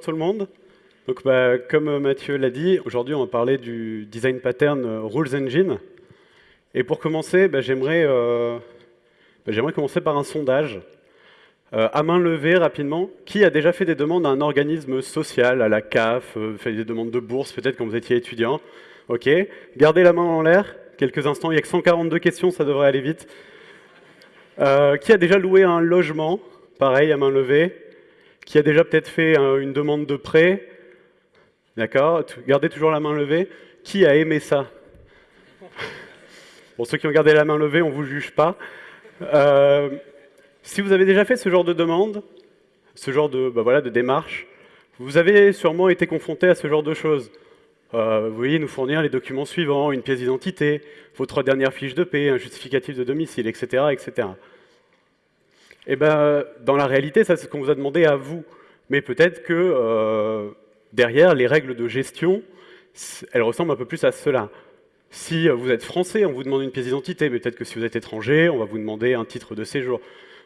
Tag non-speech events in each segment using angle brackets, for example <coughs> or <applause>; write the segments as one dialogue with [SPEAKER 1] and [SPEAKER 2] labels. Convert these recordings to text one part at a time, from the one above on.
[SPEAKER 1] tout le monde. Donc, bah, comme Mathieu l'a dit, aujourd'hui on va parler du design pattern euh, Rules Engine. Et pour commencer, bah, euh, bah, j'aimerais commencer par un sondage. Euh, à main levée, rapidement, qui a déjà fait des demandes à un organisme social, à la CAF, fait des demandes de bourse, peut-être quand vous étiez étudiant Ok, gardez la main en l'air, quelques instants, il n'y a que 142 questions, ça devrait aller vite. qui a déjà loué un logement? Pareil, à main levée qui a déjà peut-être fait une demande de prêt, d'accord Gardez toujours la main levée. Qui a aimé ça? Pour ceux qui ont gardé la main levée, on ne vous juge pas. Euh, si vous avez déjà fait ce genre de demande, ce genre de, bah voilà, de démarche, vous avez sûrement été confronté à ce genre de choses. Euh, vous voyez, nous fournir les documents suivants, une pièce d'identité, vos trois dernières fiches de paie, un justificatif de domicile, etc. etc. Eh ben, dans la réalité, ça c'est ce qu'on vous a demandé à vous. Mais peut-être que euh, derrière, les règles de gestion, elles ressemblent un peu plus à cela. Si vous êtes français, on vous demande une pièce d'identité, mais peut-être que si vous êtes étranger, on va vous demander un titre de séjour.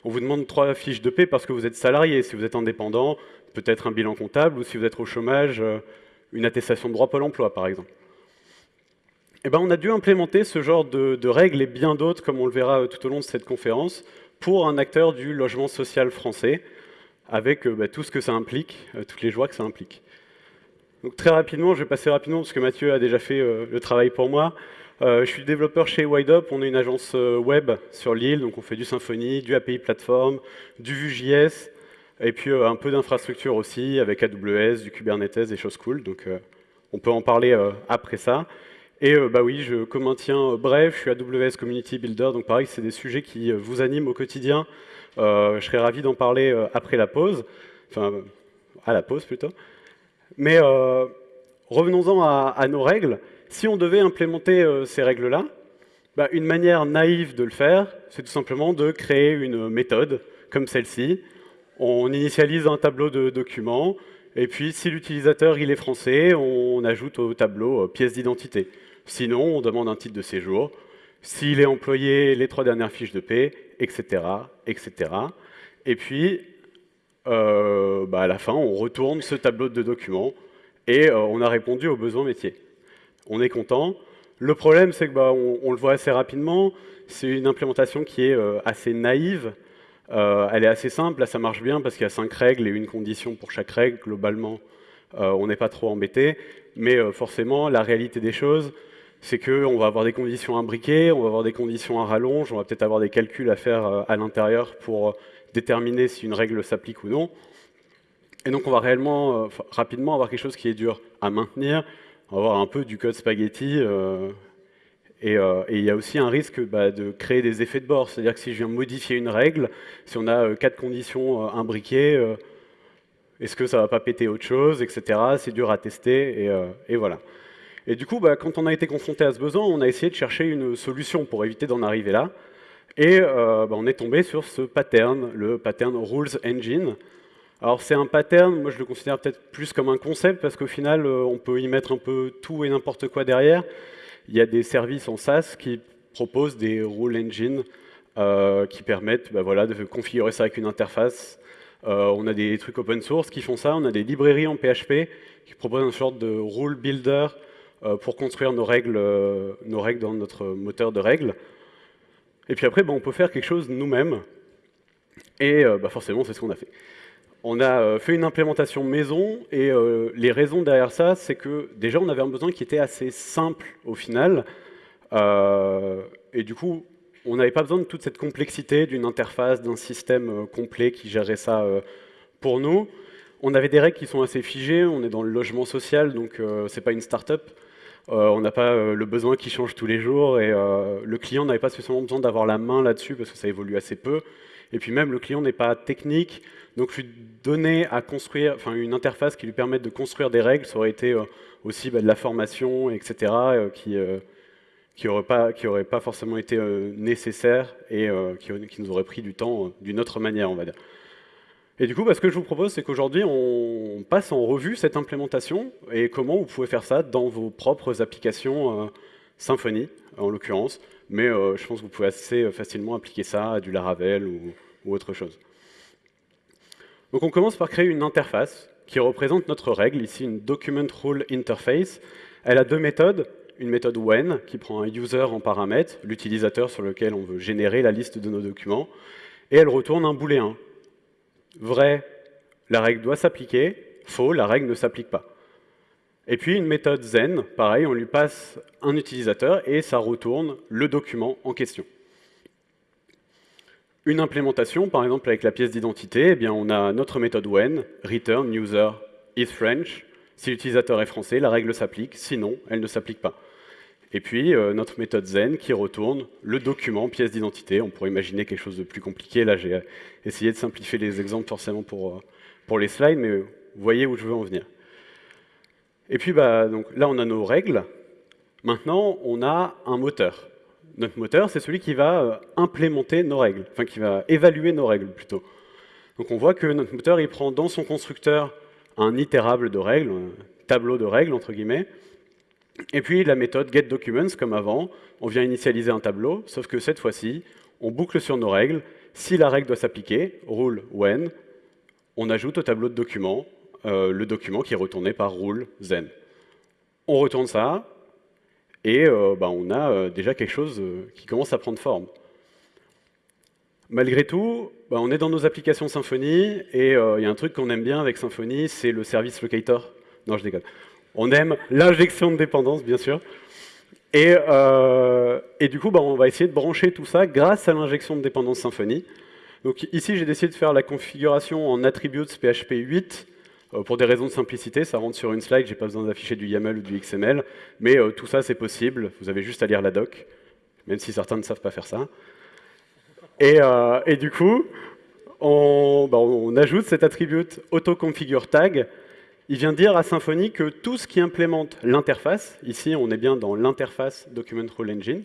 [SPEAKER 1] On vous demande trois fiches de paie parce que vous êtes salarié. Si vous êtes indépendant, peut-être un bilan comptable, ou si vous êtes au chômage, euh, une attestation de droit Pôle emploi, par exemple. Eh ben, on a dû implémenter ce genre de, de règles et bien d'autres, comme on le verra euh, tout au long de cette conférence, pour un acteur du logement social français, avec euh, bah, tout ce que ça implique, euh, toutes les joies que ça implique. Donc très rapidement, je vais passer rapidement parce que Mathieu a déjà fait euh, le travail pour moi. je suis développeur chez WideUp, on est une agence web sur l'île, donc on fait du Symfony, du API Platform, du Vue.js, et puis un peu d'infrastructure aussi, avec AWS, du Kubernetes, des choses cool, donc on peut en parler après ça. Et euh, bah oui, je, comme un tien bref, je suis AWS Community Builder, donc pareil, c'est des sujets qui euh, vous animent au quotidien. Euh, je serais ravi d'en parler après la pause, enfin à la pause plutôt. Mais revenons-en à, nos règles. Si on devait implémenter ces règles-là, bah, une manière naïve de le faire, c'est tout simplement de créer une méthode comme celle-ci. On initialise un tableau de documents, et puis si l'utilisateur il est français, on ajoute au tableau pièce d'identité. Sinon, on demande un titre de séjour. S'il est employé, les trois dernières fiches de paie, etc. etc. Et puis, euh, bah, à la fin, on retourne ce tableau de documents et euh, on a répondu aux besoins métiers. On est content. Le problème, c'est que bah, on, le voit assez rapidement. C'est une implémentation qui est euh, assez naïve. Elle est assez simple. Là, ça marche bien parce qu'il y a cinq règles et une condition pour chaque règle. Globalement, on n'est pas trop embêté. Mais forcément, la réalité des choses, c'est qu'on va avoir des conditions imbriquées, on va avoir des conditions à rallonge, on va peut-être avoir des calculs à faire euh, à l'intérieur pour euh, déterminer si une règle s'applique ou non. Et donc on va réellement, euh, rapidement avoir quelque chose qui est dur à maintenir, on va avoir un peu du code spaghetti, et, il y a aussi un risque bah, de créer des effets de bord, c'est-à-dire que si je viens modifier une règle, si on a quatre conditions imbriquées, est-ce que ça va pas péter autre chose, etc. C'est dur à tester, et voilà. Et du coup, bah, quand on a été confronté à ce besoin, on a essayé de chercher une solution pour éviter d'en arriver là. Et euh, bah, on est tombé sur ce pattern, le pattern Rules Engine. Alors c'est un pattern, moi je le considère peut-être plus comme un concept, parce qu'au final, euh, on peut y mettre un peu tout et n'importe quoi derrière. Il y a des services en SaaS qui proposent des Rule Engines euh, qui permettent bah, voilà, de configurer ça avec une interface. on a des trucs open source qui font ça, on a des librairies en PHP qui proposent une sorte de rule builder euh, pour construire nos règles, euh, nos règles dans notre moteur de règles. Et puis après, on peut faire quelque chose nous-mêmes. Et euh, bah, forcément, c'est ce qu'on a fait. On a fait une implémentation maison, et les raisons derrière ça, c'est que déjà, on avait un besoin qui était assez simple au final. et du coup, on n'avait pas besoin de toute cette complexité d'une interface, d'un système complet qui gérait ça pour nous. On avait des règles qui sont assez figées, on est dans le logement social, donc ce c'est pas une start-up. Euh, on n'a pas euh, le besoin qui change tous les jours et euh, le client n'avait pas spécialement besoin d'avoir la main là-dessus parce que ça évolue assez peu. Et puis même, le client n'est pas technique, donc lui donner à construire, une interface qui lui permette de construire des règles, ça aurait été aussi bah, de la formation, etc., qui qui n'aurait pas, pas, forcément été nécessaire et qui, nous aurait pris du temps d'une autre manière, on va dire. Et du coup, bah, ce que je vous propose, c'est qu'aujourd'hui, on passe en revue cette implémentation et comment vous pouvez faire ça dans vos propres applications euh, Symfony, en l'occurrence. Mais euh, je pense que vous pouvez assez facilement appliquer ça à du Laravel ou, autre chose. Donc on commence par créer une interface qui représente notre règle, ici une Document Rule Interface. Elle a deux méthodes, une méthode when, qui prend un user en paramètre, l'utilisateur sur lequel on veut générer la liste de nos documents, et elle retourne un booléen. Vrai, la règle doit s'appliquer, faux, la règle ne s'applique pas. Et puis une méthode zen, pareil, on lui passe un utilisateur et ça retourne le document en question. Une implémentation, par exemple avec la pièce d'identité, eh on a notre méthode when, return user is French. Si l'utilisateur est français, la règle s'applique, sinon elle ne s'applique pas. Et puis euh, notre méthode zen qui retourne le document pièce d'identité. On pourrait imaginer quelque chose de plus compliqué. Là, j'ai essayé de simplifier les exemples forcément pour, euh, pour les slides, mais vous voyez où je veux en venir. Et puis bah, donc, là, on a nos règles. Maintenant, on a un moteur. Notre moteur, c'est celui qui va euh, implémenter nos règles, enfin qui va évaluer nos règles plutôt. Donc on voit que notre moteur, il prend dans son constructeur un itérable de règles, un tableau de règles, entre guillemets, et puis la méthode getDocuments, comme avant, on vient initialiser un tableau, sauf que cette fois-ci, on boucle sur nos règles. Si la règle doit s'appliquer, rule when, on ajoute au tableau de documents euh, le document qui est retourné par rule zen. On retourne ça, et euh, bah, on a euh, déjà quelque chose qui commence à prendre forme. Malgré tout, bah, on est dans nos applications Symfony, et il y a un truc qu'on aime bien avec Symfony, c'est le service locator. Non, je déconne. On aime l'injection de dépendance, bien sûr. Et, et du coup, bah, on va essayer de brancher tout ça grâce à l'injection de dépendance Symfony. Donc ici, j'ai décidé de faire la configuration en attributes PHP 8 euh, pour des raisons de simplicité, ça rentre sur une slide, j'ai pas besoin d'afficher du YAML ou du XML, mais euh, tout ça c'est possible, vous avez juste à lire la doc, même si certains ne savent pas faire ça. Et, euh, du coup, on, bah, ajoute cet attribut AutoConfigureTag, il vient dire à Symfony que tout ce qui implémente l'interface, ici on est bien dans l'interface Document Rule Engine,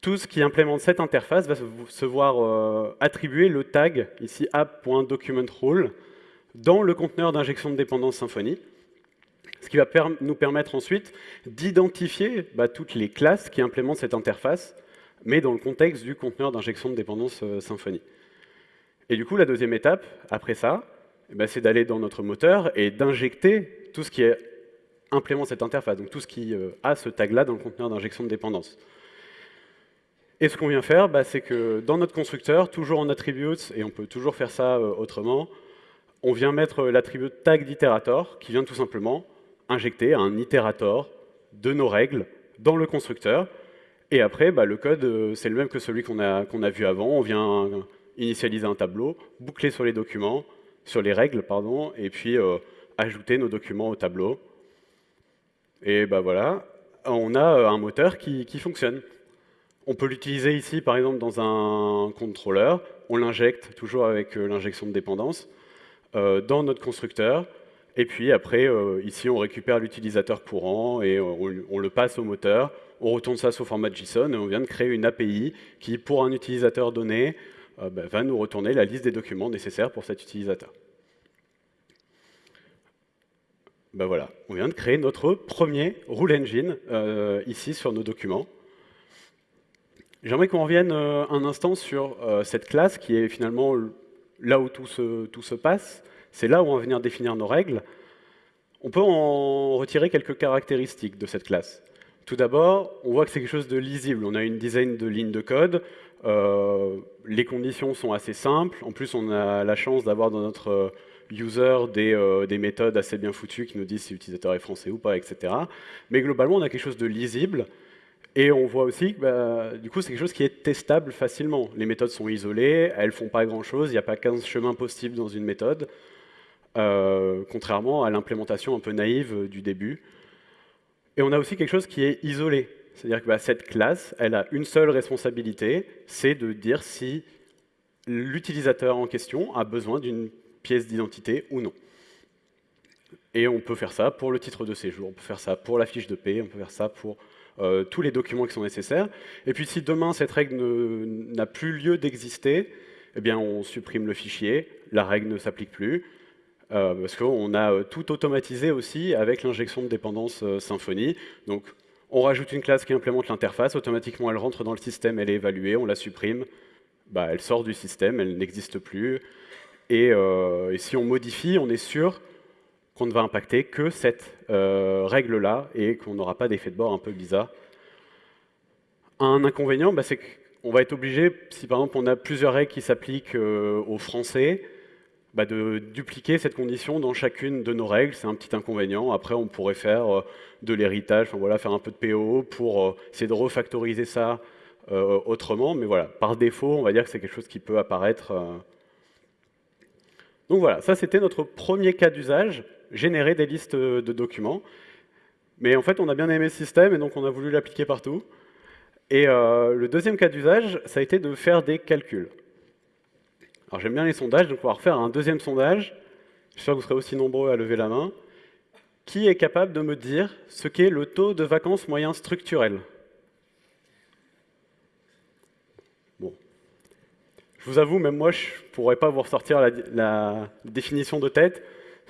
[SPEAKER 1] tout ce qui implémente cette interface va se voir attribuer le tag, ici app.documentRule, dans le conteneur d'injection de dépendance Symfony, ce qui va nous permettre ensuite d'identifier bah, toutes les classes qui implémentent cette interface, mais dans le contexte du conteneur d'injection de dépendance euh, Symfony. Et du coup, la deuxième étape, après ça, ben, c'est d'aller dans notre moteur et d'injecter tout ce qui implémente cette interface, donc tout ce qui euh, a ce tag-là dans le conteneur d'injection de dépendance. Et ce qu'on vient faire, bah, c'est que dans notre constructeur, toujours en attributes, et on peut toujours faire ça euh, autrement, on vient mettre l'attribut tag d'itérator, qui vient tout simplement injecter un itérator de nos règles dans le constructeur. Et après, bah, le code, euh, c'est le même que celui qu'on a, qu'on a vu avant. On vient initialiser un tableau, boucler sur les documents, sur les règles, pardon, et puis euh, ajouter nos documents au tableau. Et bah voilà, on a euh, un moteur qui, qui fonctionne. On peut l'utiliser ici, par exemple, dans un contrôleur. On l'injecte toujours avec l'injection de dépendance. Euh, dans notre constructeur. Et puis après, euh, ici, on récupère l'utilisateur courant et on, le passe au moteur. On retourne ça sous format JSON et on vient de créer une API qui, pour un utilisateur donné, euh, bah, va nous retourner la liste des documents nécessaires pour cet utilisateur. Ben voilà, on vient de créer notre premier rule engine ici sur nos documents. J'aimerais qu'on revienne un instant sur cette classe qui est finalement là où tout se, passe, c'est là où on va venir définir nos règles. On peut en retirer quelques caractéristiques de cette classe. Tout d'abord, on voit que c'est quelque chose de lisible. On a une dizaine de lignes de code. Euh, les conditions sont assez simples. En plus, on a la chance d'avoir dans notre user des, euh, des, méthodes assez bien foutues qui nous disent si l'utilisateur est français ou pas, etc. Mais globalement, on a quelque chose de lisible. Et on voit aussi que bah, du coup, c'est quelque chose qui est testable facilement. Les méthodes sont isolées, elles ne font pas grand-chose, il n'y a pas 15 chemins possibles dans une méthode, euh, contrairement à l'implémentation un peu naïve du début. Et on a aussi quelque chose qui est isolé. C'est-à-dire que bah, cette classe, elle a une seule responsabilité, c'est de dire si l'utilisateur en question a besoin d'une pièce d'identité ou non. Et on peut faire ça pour le titre de séjour, on peut faire ça pour la fiche de paie, on peut faire ça pour euh, tous les documents qui sont nécessaires. Et puis si demain cette règle n'a plus lieu d'exister, eh bien on supprime le fichier, la règle ne s'applique plus, euh, parce qu'on a euh, tout automatisé aussi avec l'injection de dépendance Symfony. Donc on rajoute une classe qui implémente l'interface, automatiquement elle rentre dans le système, elle est évaluée, on la supprime, bah, elle sort du système, elle n'existe plus. Et, et, si on modifie, on est sûr qu'on ne va impacter que cette euh, règle-là et qu'on n'aura pas d'effet de bord un peu bizarre. Un inconvénient, bah, c'est qu'on va être obligé, si par exemple on a plusieurs règles qui s'appliquent euh, aux Français, bah, de dupliquer cette condition dans chacune de nos règles, c'est un petit inconvénient. Après, on pourrait faire euh, de l'héritage, voilà, faire un peu de PO pour essayer de refactoriser ça autrement, mais voilà, par défaut, on va dire que c'est quelque chose qui peut apparaître. Donc voilà, ça c'était notre premier cas d'usage générer des listes de documents. Mais en fait, on a bien aimé ce système et donc on a voulu l'appliquer partout. Et euh, le deuxième cas d'usage, ça a été de faire des calculs. Alors j'aime bien les sondages, donc on va refaire un deuxième sondage. J'espère que vous serez aussi nombreux à lever la main. Qui est capable de me dire ce qu'est le taux de vacances moyen structurel? Bon. Je vous avoue, même moi, je ne pourrais pas vous ressortir la définition de tête.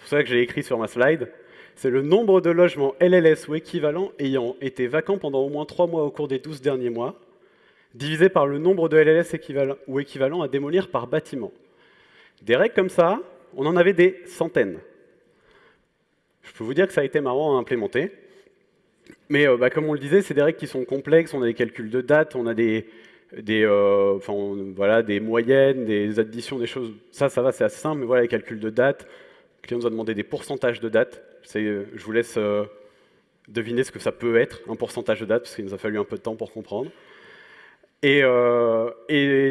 [SPEAKER 1] C'est pour ça que j'ai écrit sur ma slide. C'est le nombre de logements LLS ou équivalents ayant été vacants pendant au moins 3 mois au cours des 12 derniers mois, divisé par le nombre de LLS ou équivalents à démolir par bâtiment. Des règles comme ça, on en avait des centaines. Je peux vous dire que ça a été marrant à implémenter. Mais euh, bah, comme on le disait, c'est des règles qui sont complexes, on a des calculs de date, on a des, euh, des moyennes, des additions, des choses. Ça, ça va, c'est assez simple, mais voilà, les calculs de date, le client nous a demandé des pourcentages de date. Euh, je vous laisse euh, deviner ce que ça peut être, un pourcentage de date, parce qu'il nous a fallu un peu de temps pour comprendre. Et, euh,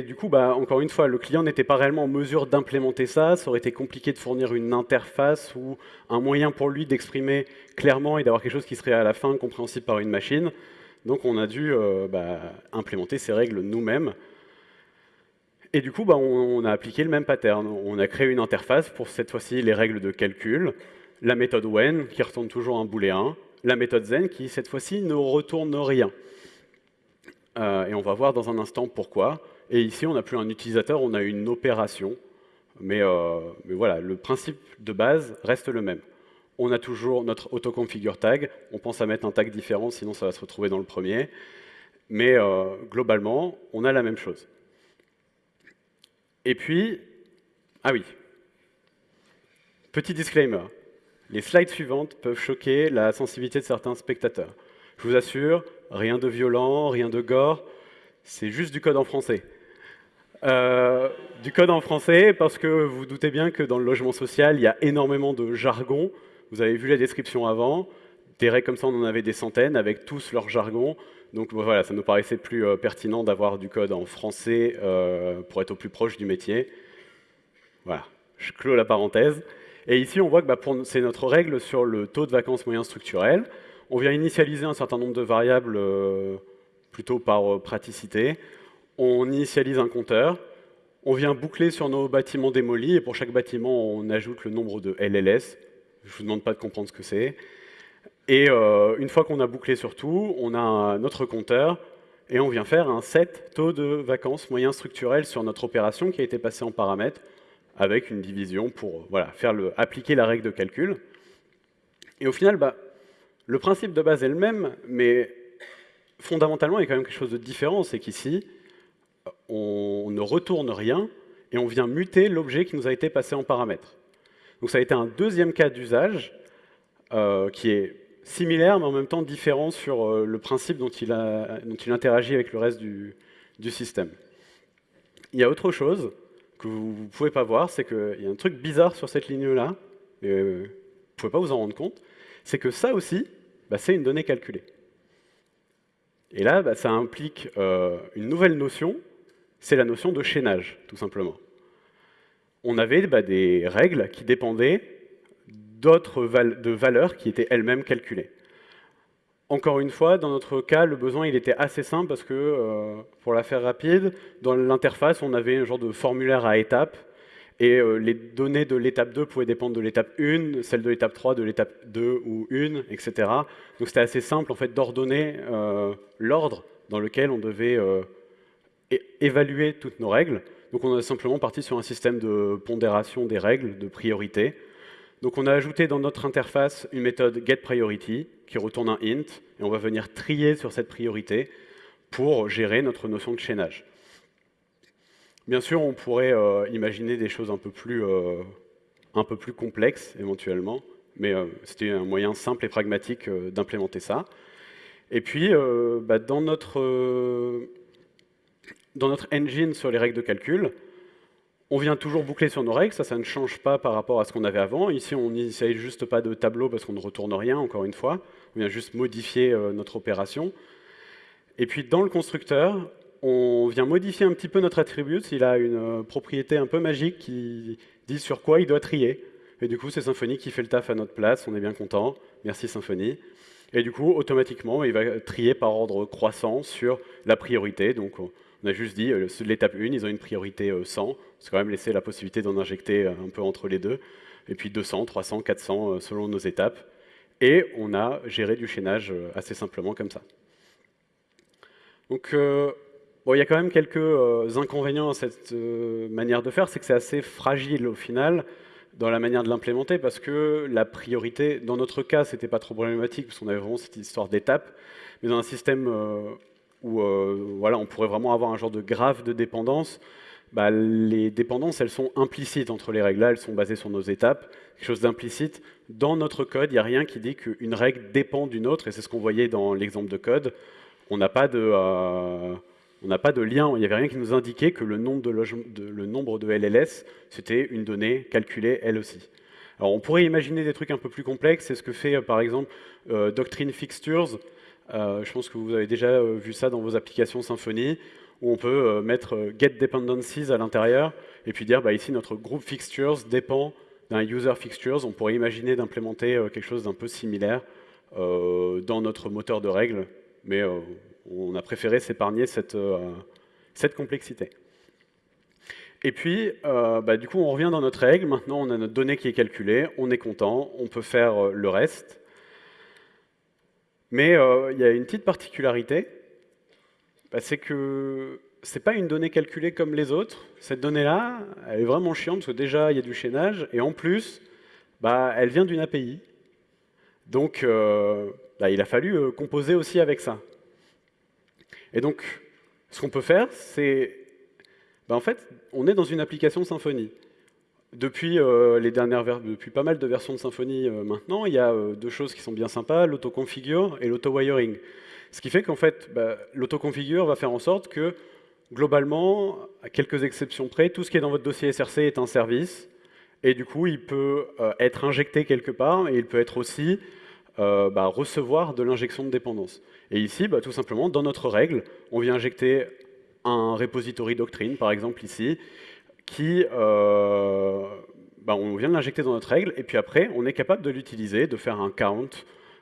[SPEAKER 1] du coup, bah, encore une fois, le client n'était pas réellement en mesure d'implémenter ça. Ça aurait été compliqué de fournir une interface ou un moyen pour lui d'exprimer clairement et d'avoir quelque chose qui serait à la fin compréhensible par une machine. Donc on a dû bah, implémenter ces règles nous-mêmes. Et du coup, bah, on, a appliqué le même pattern. On a créé une interface pour cette fois-ci les règles de calcul, la méthode when qui retourne toujours un booléen, la méthode zen qui cette fois-ci ne retourne rien. Euh, et on va voir dans un instant pourquoi. Et ici, on n'a plus un utilisateur, on a une opération. Mais, euh, mais, voilà, le principe de base reste le même. On a toujours notre autoconfigure tag. On pense à mettre un tag différent, sinon ça va se retrouver dans le premier. Mais euh, globalement, on a la même chose. Et puis, ah oui, petit disclaimer, les slides suivantes peuvent choquer la sensibilité de certains spectateurs. Je vous assure, rien de violent, rien de gore, c'est juste du code en français. Euh, du code en français parce que vous doutez bien que dans le logement social, il y a énormément de jargon. Vous avez vu la description avant. Des règles comme ça, on en avait des centaines avec tous leur jargon. Donc voilà, ça nous paraissait plus euh, pertinent d'avoir du code en français euh, pour être au plus proche du métier. Voilà, je clôt la parenthèse. Et ici, on voit que bah, c'est notre règle sur le taux de vacances moyen structurel. On vient initialiser un certain nombre de variables euh, plutôt par praticité. On initialise un compteur. On vient boucler sur nos bâtiments démolis, et pour chaque bâtiment, on ajoute le nombre de LLS. Je ne vous demande pas de comprendre ce que c'est. Et euh, une fois qu'on a bouclé sur tout, on a notre compteur et on vient faire un set taux de vacances moyen structurel sur notre opération qui a été passée en paramètres avec une division pour voilà, faire le, appliquer la règle de calcul. Et au final, bah, le principe de base est le même, mais fondamentalement, il y a quand même quelque chose de différent, c'est qu'ici, on ne retourne rien et on vient muter l'objet qui nous a été passé en paramètres. Donc ça a été un deuxième cas d'usage euh, qui est similaire, mais en même temps différent sur euh, le principe dont il, interagit avec le reste du, système. Il y a autre chose que vous ne pouvez pas voir, c'est qu'il y a un truc bizarre sur cette ligne-là, mais euh, vous ne pouvez pas vous en rendre compte, c'est que ça aussi, bah, c'est une donnée calculée. Et là, bah, ça implique euh, une nouvelle notion, c'est la notion de chaînage, tout simplement. On avait bah, des règles qui dépendaient d'autres de valeurs qui étaient elles-mêmes calculées. Encore une fois, dans notre cas, le besoin il était assez simple parce que, euh, pour la faire rapide, dans l'interface, on avait un genre de formulaire à étapes et euh, les données de l'étape 2 pouvaient dépendre de l'étape 1, celles de l'étape 3 de l'étape 2 ou 1, etc. Donc c'était assez simple en fait d'ordonner euh, l'ordre dans lequel on devait évaluer toutes nos règles. Donc on est simplement parti sur un système de pondération des règles, de priorité, donc on a ajouté dans notre interface une méthode getPriority qui retourne un int, et on va venir trier sur cette priorité pour gérer notre notion de chaînage. Bien sûr, on pourrait euh, imaginer des choses un peu, plus, euh, complexes, éventuellement. mais c'était un moyen simple et pragmatique d'implémenter ça. Et puis, bah, dans notre engine sur les règles de calcul, on vient toujours boucler sur nos règles, ça, ne change pas par rapport à ce qu'on avait avant. Ici, on n'essaye juste pas de tableau parce qu'on ne retourne rien, encore une fois. On vient juste modifier notre opération. Et puis, dans le constructeur, on vient modifier un petit peu notre attribut. Il a une euh, propriété un peu magique qui dit sur quoi il doit trier. Et du coup, c'est Symfony qui fait le taf à notre place. On est bien content. Merci Symfony. Et du coup, automatiquement, il va trier par ordre croissant sur la priorité. Donc, on a juste dit, euh, l'étape 1, ils ont une priorité 100. Euh, c'est quand même laissé la possibilité d'en injecter un peu entre les deux. Et puis 200, 300, 400 selon nos étapes. Et on a géré du chaînage assez simplement comme ça. Donc, il y a quand même quelques euh, inconvénients à cette euh, manière de faire, c'est que c'est assez fragile au final dans la manière de l'implémenter parce que la priorité, dans notre cas, c'était pas trop problématique parce qu'on avait vraiment cette histoire d'étapes, mais dans un système euh, où voilà, on pourrait vraiment avoir un genre de graphe de dépendance, bah, les dépendances, elles sont implicites entre les règles. Là, elles sont basées sur nos étapes, quelque chose d'implicite. Dans notre code, il n'y a rien qui dit qu'une règle dépend d'une autre, et c'est ce qu'on voyait dans l'exemple de code. On n'a pas n'a pas de lien, il n'y avait rien qui nous indiquait que le nombre de, LLS, c'était une donnée calculée elle aussi. Alors on pourrait imaginer des trucs un peu plus complexes, c'est ce que fait euh, par exemple euh, Doctrine Fixtures, euh, je pense que vous avez déjà vu ça dans vos applications Symfony, où on peut mettre get dependencies à l'intérieur, et puis dire bah, ici notre groupe fixtures dépend d'un user fixtures, on pourrait imaginer d'implémenter quelque chose d'un peu similaire dans notre moteur de règles, mais on a préféré s'épargner cette, euh, complexité. Et puis, euh, bah, du coup, on revient dans notre règle. Maintenant, on a notre donnée qui est calculée. On est content. On peut faire euh, le reste. Mais il y a une petite particularité. Bah, c'est que ce n'est pas une donnée calculée comme les autres. Cette donnée-là, elle est vraiment chiante parce que déjà, il y a du chaînage. Et en plus, bah, elle vient d'une API. Donc, il a fallu composer aussi avec ça. Et donc, ce qu'on peut faire, c'est... Ben en fait, on est dans une application Symfony. Depuis, euh, les dernières depuis pas mal de versions de Symfony euh, maintenant, il y a euh, deux choses qui sont bien sympas, l'autoconfigure et l'auto-wiring. Ce qui fait qu'en fait, ben, l'autoconfigure va faire en sorte que, globalement, à quelques exceptions près, tout ce qui est dans votre dossier SRC est un service, et du coup, il peut être injecté quelque part, et il peut être aussi ben, recevoir de l'injection de dépendance. Et ici, bah, tout simplement, dans notre règle, on vient injecter un repository doctrine, par exemple ici, qui, euh, bah, on vient de l'injecter dans notre règle, et puis après, on est capable de l'utiliser, de faire un count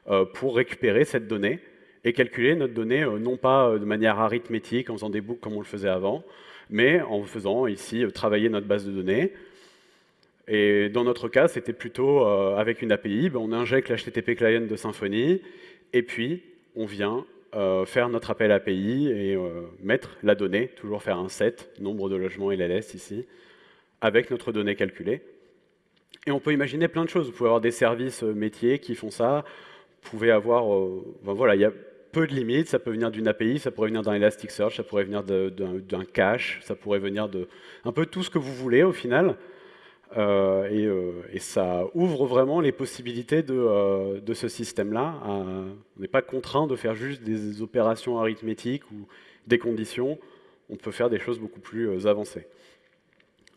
[SPEAKER 1] euh, pour récupérer cette donnée et calculer notre donnée, euh, non pas de manière arithmétique, en faisant des boucles comme on le faisait avant, mais en faisant ici travailler notre base de données. Et dans notre cas, c'était plutôt avec une API, bah, on injecte l'HTTP client de Symfony, et puis on vient euh, faire notre appel API et euh, mettre la donnée, toujours faire un set, nombre de logements LLS ici, avec notre donnée calculée. Et on peut imaginer plein de choses. Vous pouvez avoir des services euh, métiers qui font ça. Vous pouvez avoir... voilà, il y a peu de limites. Ça peut venir d'une API, ça pourrait venir d'un Elasticsearch, ça pourrait venir d'un cache, ça pourrait venir de un peu tout ce que vous voulez au final. Euh, euh, et, ça ouvre vraiment les possibilités de, euh, ce système-là. on n'est pas contraint de faire juste des opérations arithmétiques ou des conditions. On peut faire des choses beaucoup plus avancées.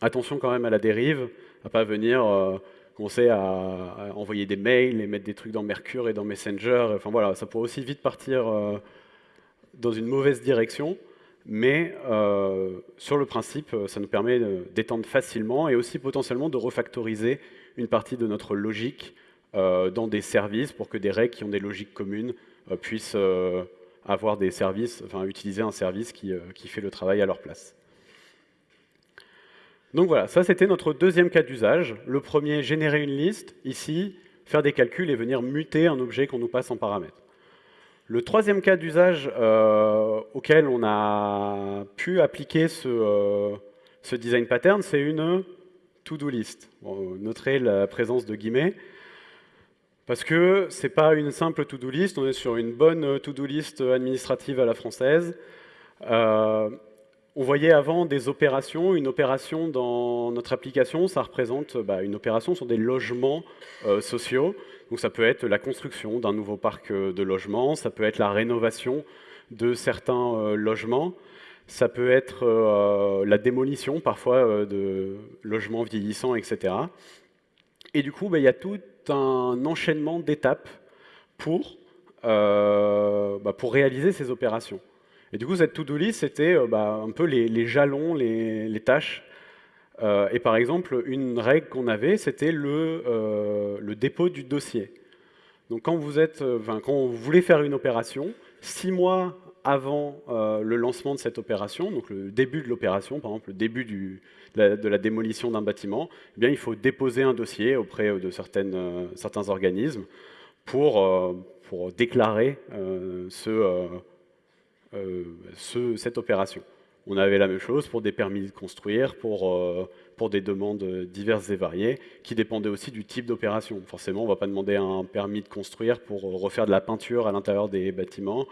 [SPEAKER 1] Attention quand même à la dérive, à pas venir commencer à, envoyer des mails et mettre des trucs dans Mercure et dans Messenger. Enfin voilà, ça pourrait aussi vite partir dans une mauvaise direction. Mais euh, sur le principe, euh, ça nous permet d'étendre facilement et aussi potentiellement de refactoriser une partie de notre logique euh, dans des services pour que des règles qui ont des logiques communes puissent avoir des services, enfin utiliser un service qui, qui fait le travail à leur place. Donc voilà, ça c'était notre deuxième cas d'usage. Le premier, générer une liste. Ici, faire des calculs et venir muter un objet qu'on nous passe en paramètre. Le troisième cas d'usage euh, auquel on a pu appliquer ce, euh, design pattern, c'est une to-do list. vous noterez la présence de guillemets, parce que ce n'est pas une simple to-do list, on est sur une bonne to-do list administrative à la française. Euh, on voyait avant des opérations. Une opération dans notre application, ça représente bah, une opération sur des logements sociaux. Donc ça peut être la construction d'un nouveau parc euh, de logements, ça peut être la rénovation de certains euh, logements, ça peut être la démolition parfois de logements vieillissants, etc. Et du coup, bah, il y a tout un enchaînement d'étapes pour, bah, pour réaliser ces opérations. Et du coup, cette to-do list, c'était euh, bah, un peu les, jalons, les, tâches. Euh, et par exemple, une règle qu'on avait, c'était le, euh, dépôt du dossier. Donc quand vous, êtes, quand vous voulez faire une opération, six mois avant le lancement de cette opération, donc le début de l'opération, par exemple le début de, la, démolition d'un bâtiment, eh bien, il faut déposer un dossier auprès de certains organismes pour, déclarer ce euh, cette opération. On avait la même chose pour des permis de construire, pour, euh, pour des demandes diverses et variées, qui dépendaient aussi du type d'opération. Forcément, on ne va pas demander un permis de construire pour refaire de la peinture à l'intérieur des bâtiments,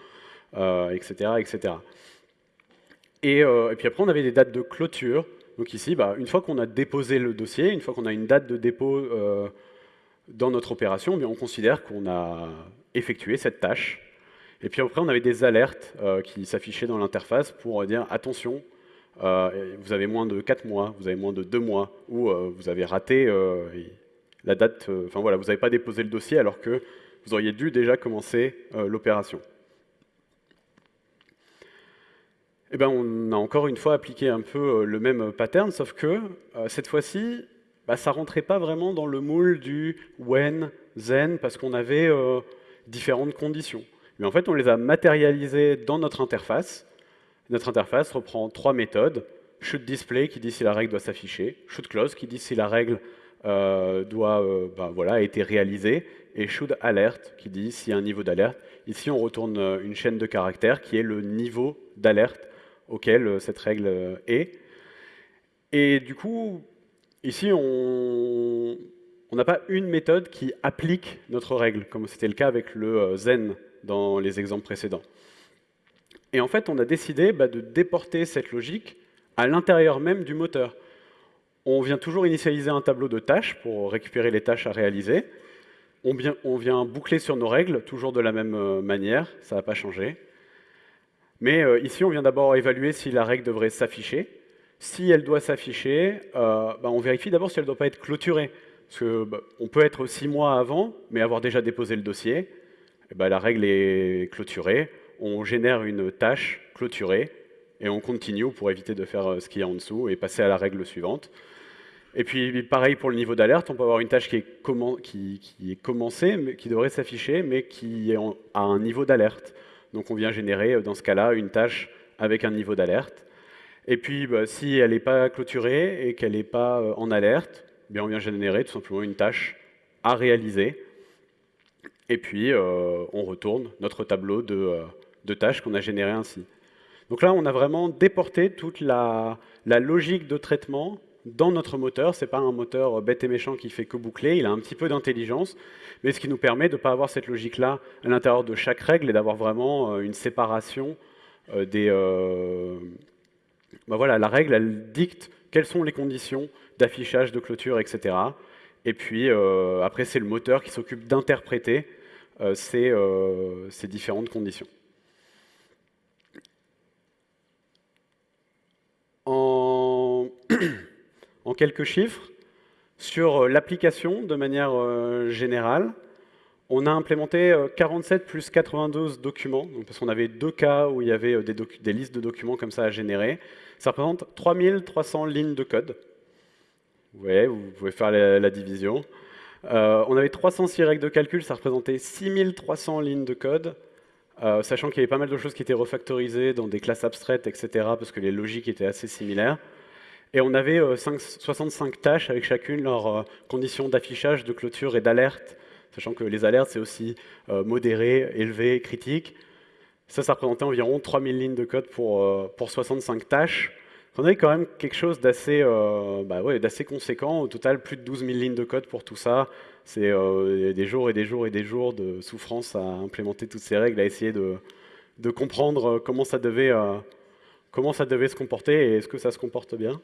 [SPEAKER 1] etc., euh, etc. Et, puis après, on avait des dates de clôture. Donc ici, bah, une fois qu'on a déposé le dossier, une fois qu'on a une date de dépôt dans notre opération, eh on considère qu'on a effectué cette tâche et puis après, on avait des alertes euh, qui s'affichaient dans l'interface pour dire attention, euh, vous avez moins de 4 mois, vous avez moins de 2 mois, ou euh, vous avez raté la date, enfin voilà, vous n'avez pas déposé le dossier alors que vous auriez dû déjà commencer l'opération. Eh ben, on a encore une fois appliqué un peu le même pattern, sauf que cette fois-ci, bah, ça rentrait pas vraiment dans le moule du when, then, parce qu'on avait différentes conditions. Mais en fait, on les a matérialisés dans notre interface. Notre interface reprend trois méthodes. Should display qui dit si la règle doit s'afficher, should close qui dit si la règle euh, doit, euh, ben voilà, a été réalisée, et should alert qui dit s'il y a un niveau d'alerte. Ici, on retourne euh, une chaîne de caractères qui est le niveau d'alerte auquel cette règle est. Et du coup, ici, on n'a pas une méthode qui applique notre règle, comme c'était le cas avec le zen dans les exemples précédents. Et en fait, on a décidé bah, de déporter cette logique à l'intérieur même du moteur. On vient toujours initialiser un tableau de tâches pour récupérer les tâches à réaliser. On vient, boucler sur nos règles, toujours de la même euh, manière, ça n'a pas changé. Mais euh, ici, on vient d'abord évaluer si la règle devrait s'afficher. Si elle doit s'afficher, euh, bah, on vérifie d'abord si elle ne doit pas être clôturée. Parce qu'on bah, peut être six mois avant, mais avoir déjà déposé le dossier. Eh ben, la règle est clôturée, on génère une tâche clôturée, et on continue pour éviter de faire euh, ce qu'il y a en dessous et passer à la règle suivante. Et puis pareil pour le niveau d'alerte, on peut avoir une tâche qui est, est commencée, mais qui devrait s'afficher, mais qui a un niveau d'alerte. Donc on vient générer, euh, dans ce cas-là, une tâche avec un niveau d'alerte. Et puis bah, si elle n'est pas clôturée et qu'elle n'est pas euh, en alerte, eh bien on vient générer tout simplement une tâche à réaliser et puis, euh, on retourne notre tableau euh, de, tâches qu'on a généré ainsi. Donc là, on a vraiment déporté toute la, logique de traitement dans notre moteur. Ce n'est pas un moteur bête et méchant qui fait que boucler, il a un petit peu d'intelligence, mais ce qui nous permet de ne pas avoir cette logique-là à l'intérieur de chaque règle et d'avoir vraiment euh, une séparation des... Ben voilà, la règle, elle dicte quelles sont les conditions d'affichage, de clôture, etc. Et puis, après, c'est le moteur qui s'occupe d'interpréter euh, euh, ces, différentes conditions. En, <clears throat> quelques chiffres, sur l'application de manière euh, générale, on a implémenté 47 plus 92 documents, parce qu'on avait deux cas où il y avait des, listes de documents comme ça à générer. Ça représente 3300 lignes de code. Voyez, vous pouvez faire la division. Euh, on avait 306 règles de calcul, ça représentait 6300 lignes de code, euh, sachant qu'il y avait pas mal de choses qui étaient refactorisées dans des classes abstraites, etc., parce que les logiques étaient assez similaires. Et on avait 65 euh, tâches avec chacune leurs conditions d'affichage, de clôture et d'alerte, sachant que les alertes, c'est aussi modéré, élevé, critique. Ça, ça représentait environ 3000 lignes de code pour, pour 65 tâches. On avait quand même quelque chose d'assez euh, bah conséquent. Au total, plus de 12 000 lignes de code pour tout ça. C'est euh, des jours et des jours et des jours de souffrance à implémenter toutes ces règles, à essayer de, comprendre comment ça devait, euh, comment ça devait se comporter et est-ce que ça se comporte bien.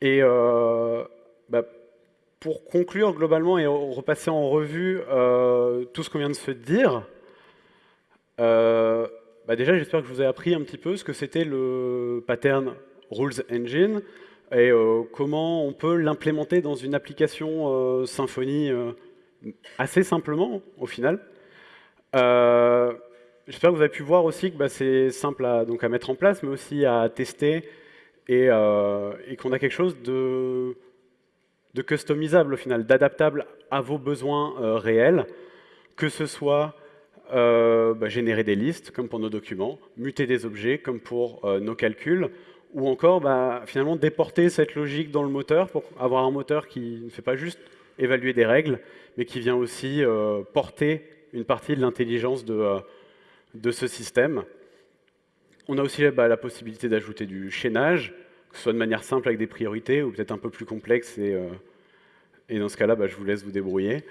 [SPEAKER 1] Et bah, pour conclure globalement et repasser en revue tout ce qu'on vient de se dire, bah, déjà j'espère que je vous ai appris un petit peu ce que c'était le pattern Rules Engine et comment on peut l'implémenter dans une application Symfony assez simplement au final. Euh, j'espère que vous avez pu voir aussi que bah, c'est simple à, mettre en place, mais aussi à tester et, euh, qu'on a quelque chose de, de, customisable au final, d'adaptable à vos besoins euh, réels, que ce soit bah, générer des listes, comme pour nos documents, muter des objets, comme pour nos calculs, ou encore bah, finalement déporter cette logique dans le moteur pour avoir un moteur qui ne fait pas juste évaluer des règles, mais qui vient aussi porter une partie de l'intelligence de, euh, ce système. On a aussi bah, la possibilité d'ajouter du chaînage, que ce soit de manière simple avec des priorités, ou peut-être un peu plus complexe, et, euh, dans ce cas-là, je vous laisse vous débrouiller.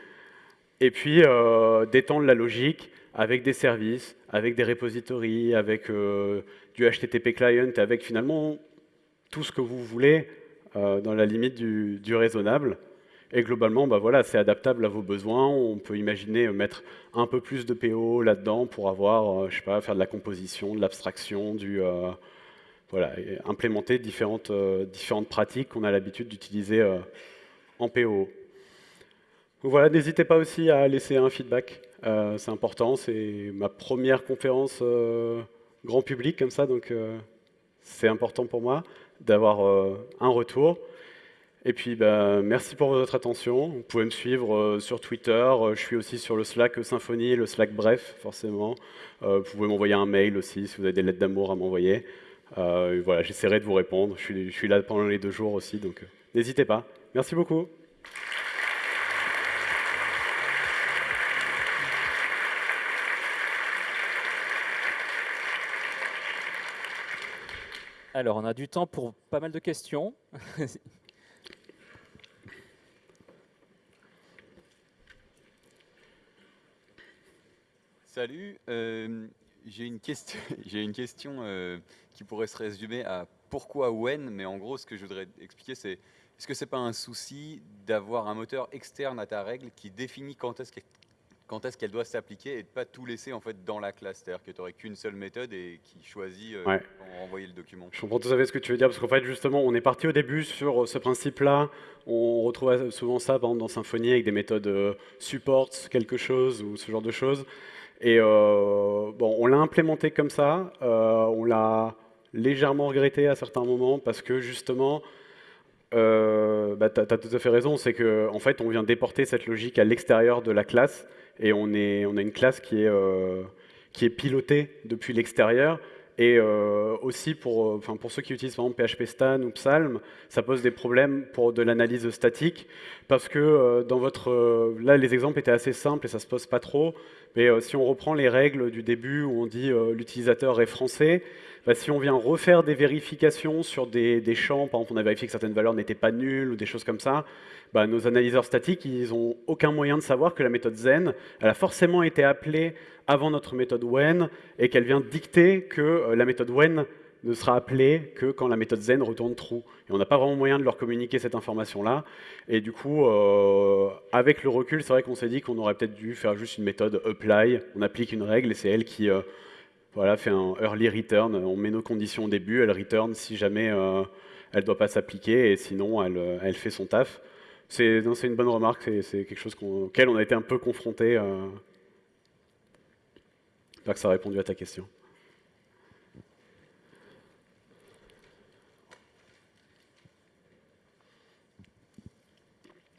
[SPEAKER 1] Et puis, euh, d'étendre la logique avec des services, avec des repositories, avec du HTTP client, avec finalement tout ce que vous voulez dans la limite du, raisonnable. Et globalement, bah voilà, c'est adaptable à vos besoins. On peut imaginer mettre un peu plus de PO là-dedans pour avoir, euh, je sais pas, faire de la composition, de l'abstraction, du euh, voilà, implémenter différentes, euh, différentes pratiques qu'on a l'habitude d'utiliser en PO. Voilà, n'hésitez pas aussi à laisser un feedback. C'est important. C'est ma première conférence grand public comme ça, donc c'est important pour moi d'avoir un retour. Et puis, bah, merci pour votre attention. Vous pouvez me suivre euh, sur Twitter. Euh, je suis aussi sur le Slack Symfony, le Slack Bref, forcément. Euh, vous pouvez m'envoyer un mail aussi si vous avez des lettres d'amour à m'envoyer. voilà, j'essaierai de vous répondre. Je suis, là pendant les deux jours aussi, donc n'hésitez pas. Merci beaucoup.
[SPEAKER 2] Alors, on a du temps pour pas mal de questions. <laughs>
[SPEAKER 3] Salut, euh, <laughs> j'ai une question, euh, qui pourrait se résumer à pourquoi when, mais en gros ce que je voudrais expliquer c'est est-ce que c'est pas un souci d'avoir un moteur externe à ta règle qui définit quand est-ce quand est-ce qu'elle doit s'appliquer et de pas tout laisser en fait dans la classe, c'est-à-dire que tu n'aurais qu'une seule méthode et qui choisit euh, envoyer le document.
[SPEAKER 1] Je comprends tout à fait ce que tu veux dire parce qu'en fait justement on est parti au début sur ce principe-là, on retrouve souvent ça par exemple dans Symfony avec des méthodes support quelque chose ou ce genre de choses. Et euh, bon, on l'a implémenté comme ça, euh, on l'a légèrement regretté à certains moments parce que justement, euh, bah, tu as, tout à fait raison, c'est qu'en en fait, on vient déporter cette logique à l'extérieur de la classe et on, a une classe qui est, est pilotée depuis l'extérieur. Et aussi pour, enfin, pour ceux qui utilisent par exemple PHP Stan ou Psalm, ça pose des problèmes pour de l'analyse statique parce que dans votre, là les exemples étaient assez simples et ça se pose pas trop. Mais euh, si on reprend les règles du début où on dit euh, l'utilisateur est français, bah, si on vient refaire des vérifications sur des, champs, par exemple on a vérifié que certaines valeurs n'étaient pas nulles ou des choses comme ça, bah, nos analyseurs statiques, ils n'ont aucun moyen de savoir que la méthode Zen, elle a forcément été appelée avant notre méthode when et qu'elle vient dicter que euh, la méthode when ne sera appelée que quand la méthode zen retourne true. Et on n'a pas vraiment moyen de leur communiquer cette information-là. Et du coup, euh, avec le recul, c'est vrai qu'on s'est dit qu'on aurait peut-être dû faire juste une méthode apply. On applique une règle et c'est elle qui euh, voilà, fait un early return. On met nos conditions au début, elle return si jamais euh, elle ne doit pas s'appliquer et sinon elle, fait son taf. C'est une bonne remarque, c'est quelque chose auquel on a été un peu confronté. J'espère que ça a répondu à ta question.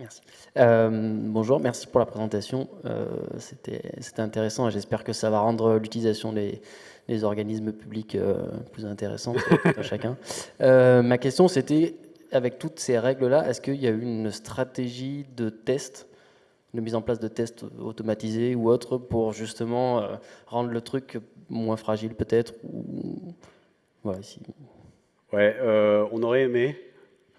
[SPEAKER 4] Merci. Euh, bonjour, merci pour la présentation. Euh, C'était intéressant et j'espère que ça va rendre l'utilisation des, organismes publics euh, plus intéressante pour <laughs> chacun. Ma question, c'était, avec toutes ces règles-là, est-ce qu'il y a eu une stratégie de test, de mise en place de tests automatisés ou autres pour justement rendre le truc moins fragile peut-être ou...
[SPEAKER 1] ouais, si... ouais on aurait aimé.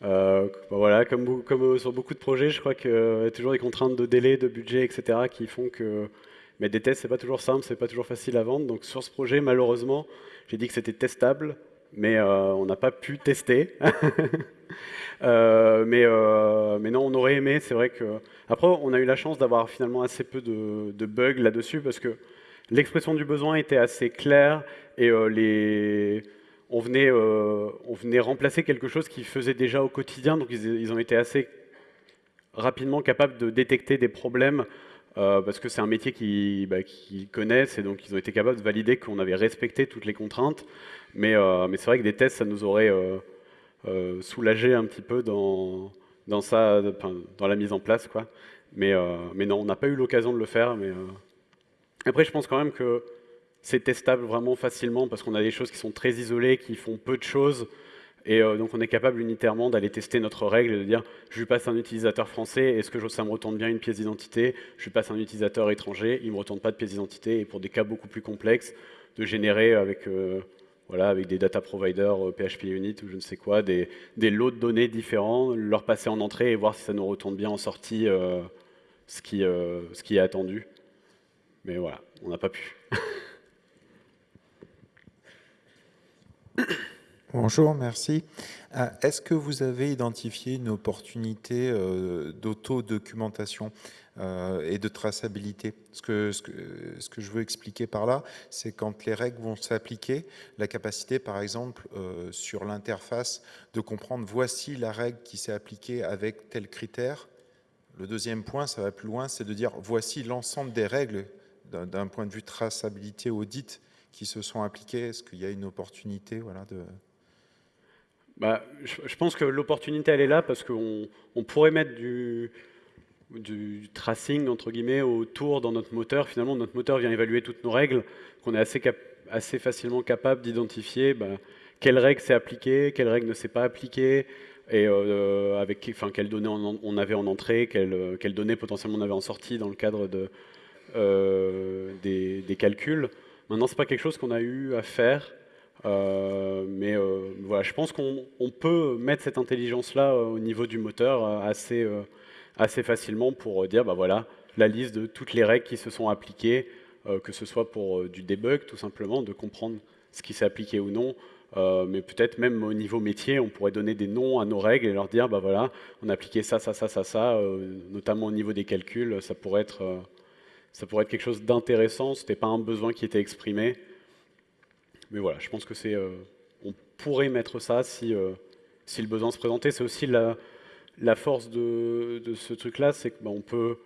[SPEAKER 1] Euh, bah voilà, comme, comme, sur beaucoup de projets, je crois qu'il y a toujours des contraintes de délai, de budget, etc., qui font que Mais des tests, c'est pas toujours simple, c'est pas toujours facile à vendre. Donc sur ce projet, malheureusement, j'ai dit que c'était testable, mais euh, on n'a pas pu tester. <laughs> Euh, mais, euh, mais, non, on aurait aimé. C'est vrai que après, on a eu la chance d'avoir finalement assez peu de, de bugs là-dessus parce que l'expression du besoin était assez claire et les on venait, on venait remplacer quelque chose qu'ils faisaient déjà au quotidien, donc ils, ont été assez rapidement capables de détecter des problèmes euh, parce que c'est un métier bah, qu'ils connaissent et donc ils ont été capables de valider qu'on avait respecté toutes les contraintes. Mais, euh, c'est vrai que des tests, ça nous aurait euh, soulagé un petit peu dans, dans, ça, dans la mise en place. Quoi. Mais, mais non, on n'a pas eu l'occasion de le faire. Mais, Après, je pense quand même que c'est testable vraiment facilement parce qu'on a des choses qui sont très isolées, qui font peu de choses. Et euh, donc on est capable unitairement d'aller tester notre règle et de dire je lui passe un utilisateur français, est-ce que ça me retourne bien une pièce d'identité? Je lui passe un utilisateur étranger, il ne me retourne pas de pièce d'identité. Et pour des cas beaucoup plus complexes, de générer avec, euh, voilà, avec des data providers PHP euh, Unit ou je ne sais quoi, des, lots de données différents, leur passer en entrée et voir si ça nous retourne bien en sortie qui, ce qui est attendu. Mais voilà, on n'a pas pu. <laughs>
[SPEAKER 5] Bonjour, merci. Euh, est-ce que vous avez identifié une opportunité euh, d'auto-documentation euh, et de traçabilité? Ce que, je veux expliquer par là, c'est quand les règles vont s'appliquer, la capacité, par exemple, sur l'interface, de comprendre voici la règle qui s'est appliquée avec tel critère. Le deuxième point, ça va plus loin, c'est de dire voici l'ensemble des règles d'un point de vue traçabilité audit qui se sont appliquées. Est-ce qu'il y a une opportunité voilà, de,
[SPEAKER 1] bah, je, pense que l'opportunité, elle est là parce qu'on on pourrait mettre du, tracing, entre guillemets, autour dans notre moteur. Finalement, notre moteur vient évaluer toutes nos règles, qu'on est assez, facilement capable d'identifier bah, quelle règle s'est appliquée, quelle règle ne s'est pas appliquée, et euh, avec enfin, quelles données on, avait en entrée, quelles, quelles, données potentiellement on avait en sortie dans le cadre de, euh, des, des, calculs. Maintenant, ce n'est pas quelque chose qu'on a eu à faire euh, mais euh, voilà, je pense qu'on peut mettre cette intelligence-là euh, au niveau du moteur assez, assez facilement pour dire, bah voilà, la liste de toutes les règles qui se sont appliquées, que ce soit pour du debug tout simplement, de comprendre ce qui s'est appliqué ou non, mais peut-être même au niveau métier, on pourrait donner des noms à nos règles et leur dire, bah voilà, on a appliqué ça, ça, ça, ça, ça, notamment au niveau des calculs, ça pourrait être, ça pourrait être quelque chose d'intéressant, ce n'était pas un besoin qui était exprimé, mais voilà, je pense que c'est, euh, on pourrait mettre ça si, euh, si le besoin se présentait. C'est aussi la, la force de, de ce truc-là, c'est que on peut,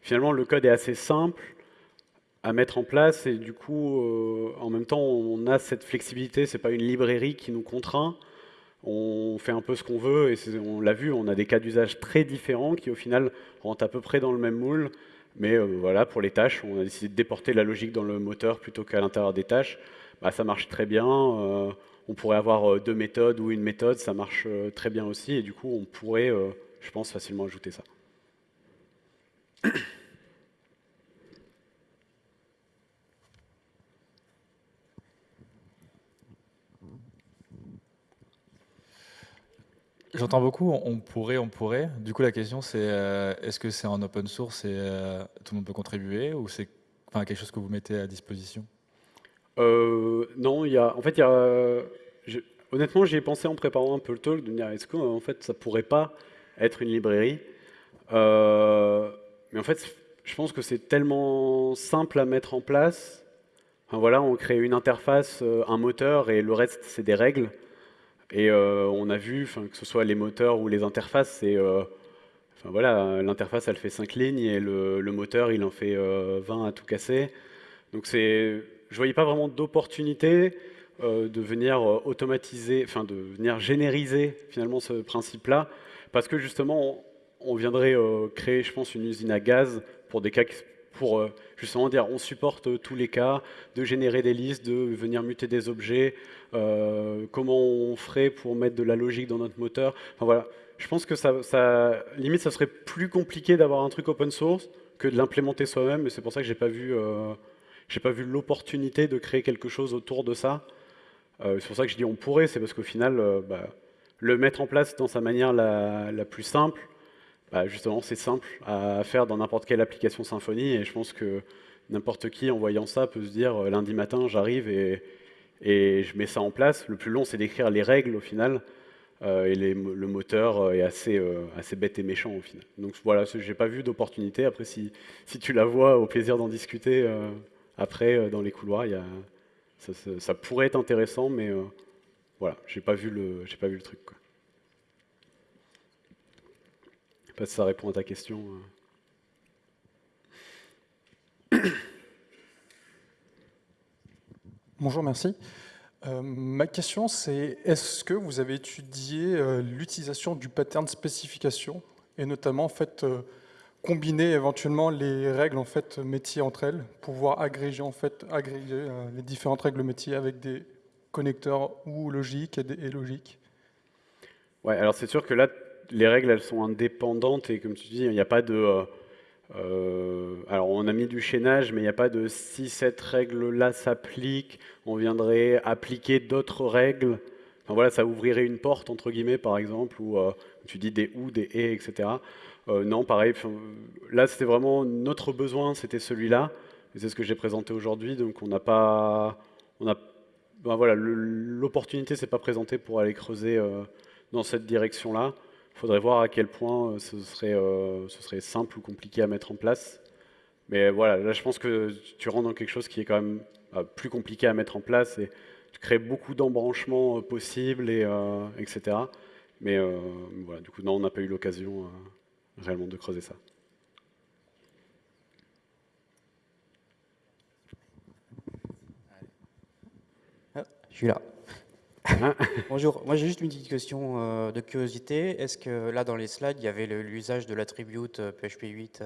[SPEAKER 1] finalement, le code est assez simple à mettre en place et du coup, euh, en même temps, on a cette flexibilité. C'est pas une librairie qui nous contraint. On fait un peu ce qu'on veut et on l'a vu, on a des cas d'usage très différents qui au final rentrent à peu près dans le même moule. Mais voilà, pour les tâches, on a décidé de déporter la logique dans le moteur plutôt qu'à l'intérieur des tâches. Bah, ça marche très bien. Euh, on pourrait avoir euh, deux méthodes ou une méthode, ça marche euh, très bien aussi. Et du coup, on pourrait, je pense, facilement ajouter ça.
[SPEAKER 6] J'entends beaucoup, on pourrait, on pourrait. Du coup, la question, c'est est-ce que c'est en open source et tout le monde peut contribuer ou c'est quelque chose que vous mettez à disposition?
[SPEAKER 1] Euh, non, il y a, en fait, il y a, honnêtement, j'y ai pensé en préparant un peu le talk, de dire, est-ce que en fait, ça pourrait pas être une librairie? Euh, Mais en fait, je pense que c'est tellement simple à mettre en place. voilà, on crée une interface, euh, un moteur, et le reste, c'est des règles. Et on a vu, que ce soit les moteurs ou les interfaces, c'est Enfin, voilà, l'interface elle fait 5 lignes et le, moteur il en fait 20 à tout casser. Donc c'est je voyais pas vraiment d'opportunité euh, de venir euh, automatiser, enfin de venir génériser finalement ce principe-là, parce que justement on, viendrait euh, créer, je pense, une usine à gaz pour des cas pour justement dire on supporte tous les cas, de générer des listes, de venir muter des objets, comment on ferait pour mettre de la logique dans notre moteur. Enfin voilà, je pense que ça, limite ça serait plus compliqué d'avoir un truc open source que de l'implémenter soi-même, et c'est pour ça que j'ai pas vu j'ai pas vu l'opportunité de créer quelque chose autour de ça. Euh, c'est pour ça que je dis on pourrait, c'est parce qu'au final, euh, bah, le mettre en place dans sa manière la, plus simple, bah, justement, c'est simple à faire dans n'importe quelle application Symfony, et je pense que n'importe qui en voyant ça peut se dire lundi matin j'arrive et, je mets ça en place. Le plus long c'est d'écrire les règles au final. et le moteur est assez, bête et méchant au final. Donc voilà, j'ai pas vu d'opportunité. Après, si, tu la vois, au plaisir d'en discuter après dans les couloirs, ça, pourrait être intéressant, mais voilà, j'ai pas vu le, pas vu le truc. Quoi. Je sais pas si ça répond à ta question.
[SPEAKER 7] Euh. <coughs> Bonjour, merci. Euh, ma question, c'est est-ce que vous avez étudié euh, l'utilisation du pattern spécification et notamment en fait combiner éventuellement les règles en fait métiers entre elles, pouvoir agréger en fait agréger les différentes règles métiers avec des connecteurs ou logiques et logiques
[SPEAKER 1] Ouais, alors c'est sûr que là, les règles, elles sont indépendantes et comme tu dis, il n'y a pas de... Euh, euh, alors on a mis du chaînage, mais il n'y a pas de si cette règle-là s'applique, on viendrait appliquer d'autres règles. Enfin voilà, ça ouvrirait une porte, entre guillemets, par exemple, où euh, tu dis des ou, des et, etc. non, pareil, là c'était vraiment notre besoin, c'était celui-là. C'est ce que j'ai présenté aujourd'hui, donc on n'a pas... On a ben voilà, l'opportunité s'est pas présentée pour aller creuser euh, dans cette direction-là. Il faudrait voir à quel point euh, ce serait, euh, ce serait simple ou compliqué à mettre en place. Mais voilà, là je pense que tu rentres dans quelque chose qui est quand même plus compliqué à mettre en place et tu crées beaucoup d'embranchements possibles, et, etc. Mais voilà, du coup, non, on n'a pas eu l'occasion réellement de creuser ça.
[SPEAKER 8] suis là. <laughs> Bonjour, moi j'ai juste une petite question euh, de curiosité. Est-ce que là dans les slides, il y avait l'usage de l'attribute PHP 8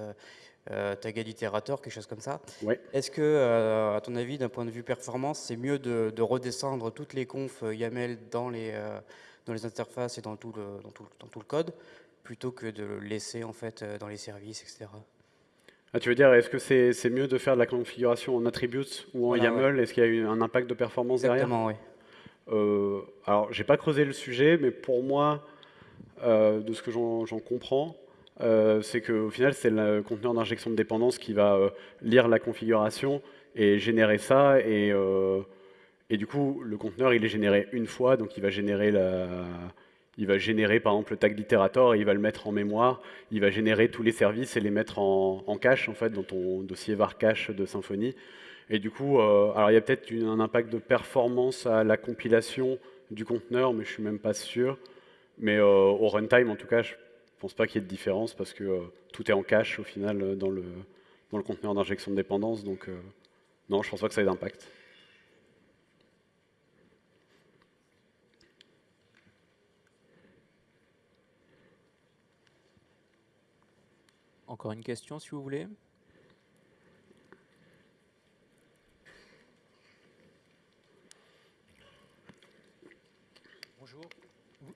[SPEAKER 8] euh, tagged itérateur, quelque chose comme ça?
[SPEAKER 1] Ouais.
[SPEAKER 8] Est-ce que, euh, à ton avis, d'un point de vue performance, c'est mieux de, redescendre toutes les confs YAML dans les, dans les interfaces et dans tout, le, dans, tout, dans tout le code, plutôt que de le laisser en fait dans les services, etc.
[SPEAKER 1] Ah, tu veux dire, est-ce que c'est mieux de faire de la configuration en attributes ou en YAML? Est-ce qu'il y a eu un impact de performance
[SPEAKER 8] Exactement,
[SPEAKER 1] derrière oui. euh, Alors, j'ai pas creusé le sujet, mais pour moi, euh, de ce que j'en comprends, euh, c'est qu'au final, c'est le conteneur d'injection de dépendance qui va euh, lire la configuration et générer ça. Et, et du coup, le conteneur, il est généré une fois, donc il va générer la, il va générer par exemple le tag d'itérator et il va le mettre en mémoire. Il va générer tous les services et les mettre en, cache en fait dans ton dossier var cache de Symfony. Et du coup, euh, alors il y a peut-être un impact de performance à la compilation du conteneur, mais je suis même pas sûr. Mais euh, au runtime, en tout cas, je pense pas qu'il y ait de différence parce que euh, tout est en cache au final dans le, dans le conteneur d'injection de dépendance. Donc non, je pense pas que ça ait d'impact.
[SPEAKER 2] Encore une question, si vous voulez
[SPEAKER 9] Bonjour.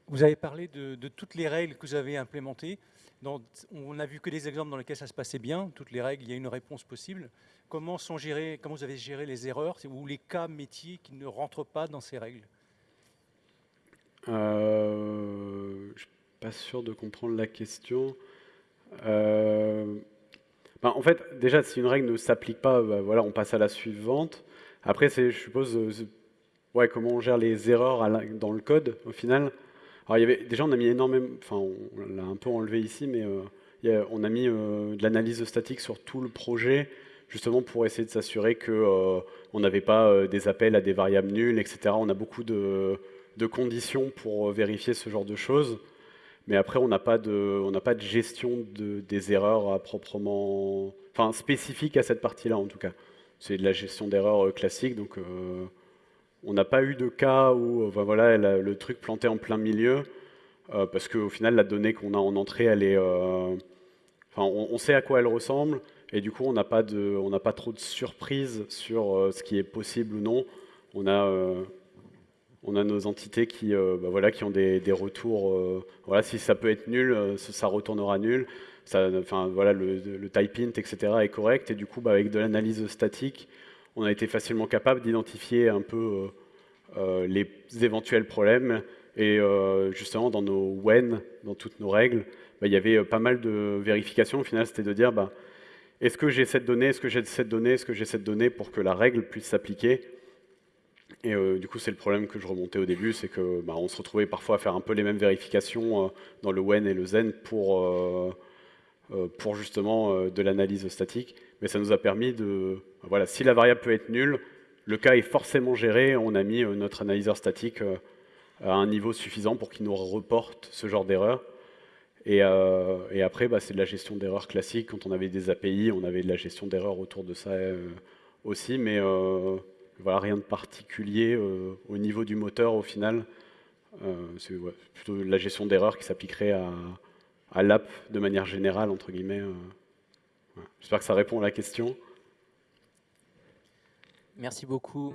[SPEAKER 9] Vous avez parlé de, toutes les règles que vous avez implémentées. on n'a vu que des exemples dans lesquels ça se passait bien. Toutes les règles, il y a une réponse possible. Comment, sont gérées, comment vous avez géré les erreurs ou les cas métiers qui ne rentrent pas dans ces règles
[SPEAKER 1] euh, Je ne suis pas sûr de comprendre la question. Euh, ben, en fait, déjà, si une règle ne s'applique pas, ben, voilà, on passe à la suivante. Après, je suppose, euh, ouais, comment on gère les erreurs dans le code, au final. Alors, déjà, on a mis énormément, enfin, on l'a un peu enlevé ici, mais euh, on a mis de l'analyse statique sur tout le projet, justement pour essayer de s'assurer qu'on on n'avait pas des appels à des variables nulles, etc. On a beaucoup de conditions pour vérifier ce genre de choses. Mais après, on n'a pas, de, pas de gestion de, des erreurs à proprement, enfin spécifique à cette partie-là en tout cas. C'est de la gestion d'erreurs euh, classique, donc euh, on n'a pas eu de cas où euh, voilà, le truc planté en plein milieu, parce qu'au final, la donnée qu'on a en entrée, elle est, enfin, on, sait à quoi elle ressemble, et du coup, on n'a pas, pas trop de surprises sur ce qui est possible ou non. On a on a nos entités qui, euh, bah ont des, retours. Euh, voilà, si ça peut être nul, euh, ça retournera nul. Voilà, le, type int, etc. est correct. Et du coup, bah, avec de l'analyse statique, on a été facilement capable d'identifier un peu les éventuels problèmes. Et justement, dans nos when, dans toutes nos règles, bah, il y avait pas mal de vérifications. Au final, c'était de dire, est-ce que j'ai cette donnée, est-ce que j'ai cette donnée, est-ce que j'ai cette donnée pour que la règle puisse s'appliquer? Et euh, du coup, c'est le problème que je remontais au début, c'est que bah, on se retrouvait parfois à faire un peu les mêmes vérifications euh, dans le when et le zen pour, euh, pour justement de l'analyse statique. Mais ça nous a permis de... Voilà, si la variable peut être nulle, le cas est forcément géré, on a mis notre analyseur statique à un niveau suffisant pour qu'il nous reporte ce genre d'erreur. Et, et, après, bah, c'est de la gestion d'erreurs classique. Quand on avait des API, on avait de la gestion d'erreurs autour de ça aussi, mais voilà, rien de particulier euh, au niveau du moteur au final. Euh, c'est plutôt la gestion d'erreurs qui s'appliquerait à, l'app de manière générale, entre guillemets. Euh. J'espère que ça répond à la question.
[SPEAKER 2] Merci beaucoup.